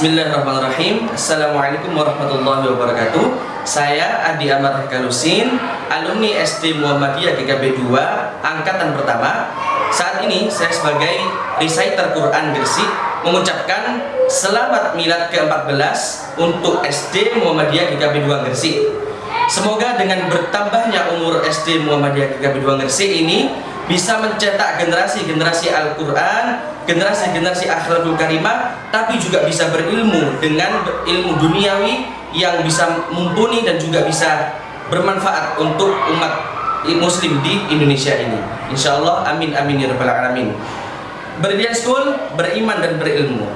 Bismillahirrahmanirrahim. Assalamualaikum warahmatullahi wabarakatuh. Saya Adi Amar Galusin Alumni SD Muhammadiyah GKB 2 Angkatan pertama. Saat ini saya sebagai reciter Quran Gresik Mengucapkan Selamat Milad ke-14 Untuk SD Muhammadiyah GKB 2 Gresik. Semoga dengan bertambahnya umur SD Muhammadiyah GKB 2 Gresik ini bisa mencetak generasi-generasi Al-Quran, generasi-generasi akhlakul karimah, tapi juga bisa berilmu dengan ilmu duniawi yang bisa mumpuni dan juga bisa bermanfaat untuk umat muslim di Indonesia ini. Insya Allah, amin amin ya rabbal alamin. Berdian School, beriman dan berilmu.